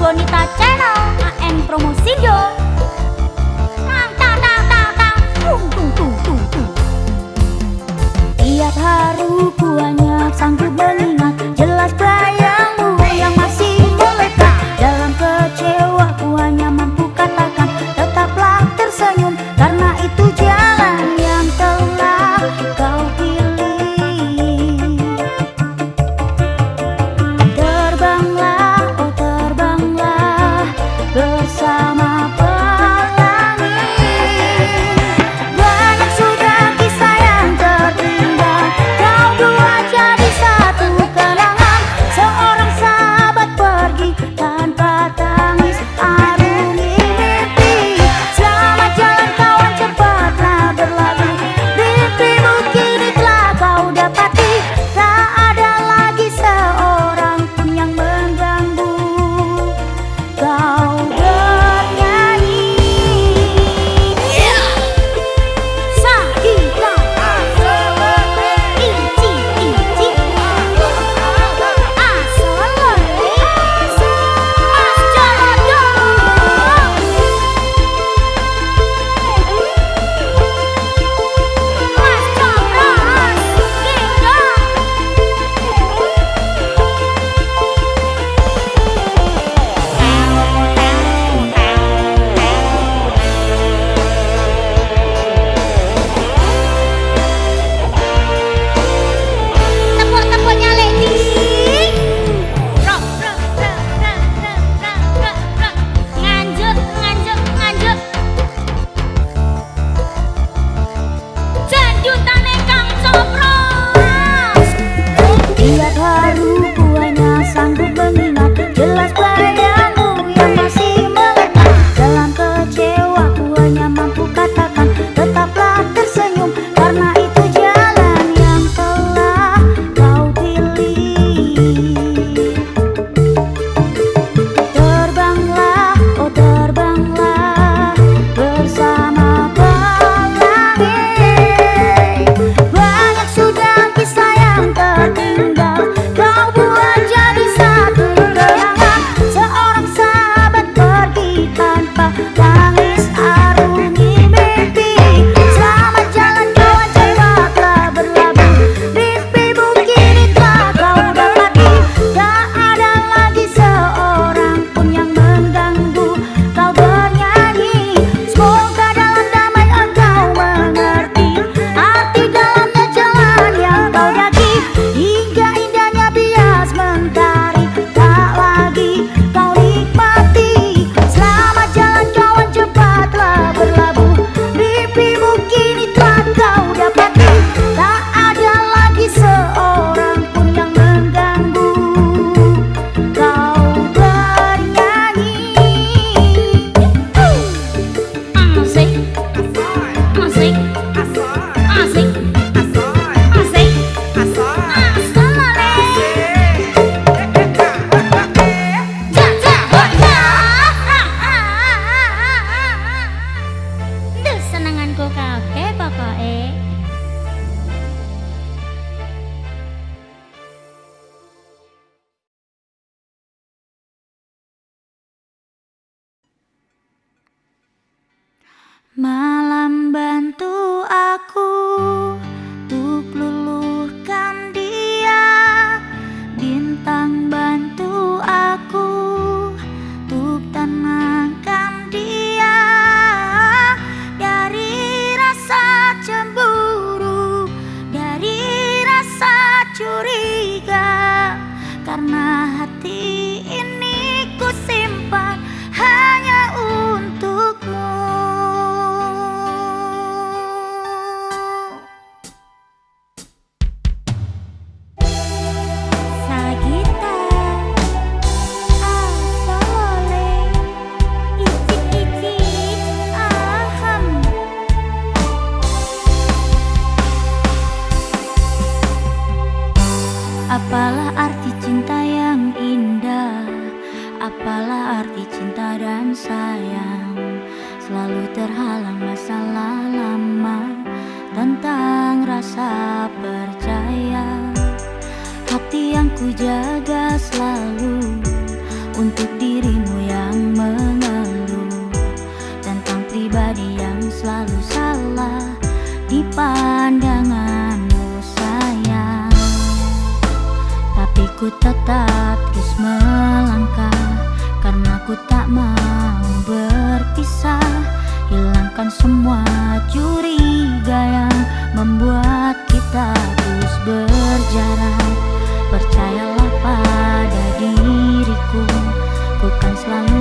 Bonita Channel AM Promosindo Tang tang tang tang tang. Tung tung tung tung tung. Tiap hari ku hanya sanggup mengingat Jelas bayangmu yang masih Apalah arti cinta yang indah? Apalah arti cinta dan sayang? Selalu terhalang masalah lama Tentang rasa percaya. Hati yang ku jaga selalu Untuk dirimu yang mengeluh. Tentang pribadi yang selalu salah Di pandanganmu ku tetap terus melangkah Karena ku tak mau berpisah. Hilangkan semua curiga yang membuat kita terus berjarak Percayalah pada diriku Ku kan selalu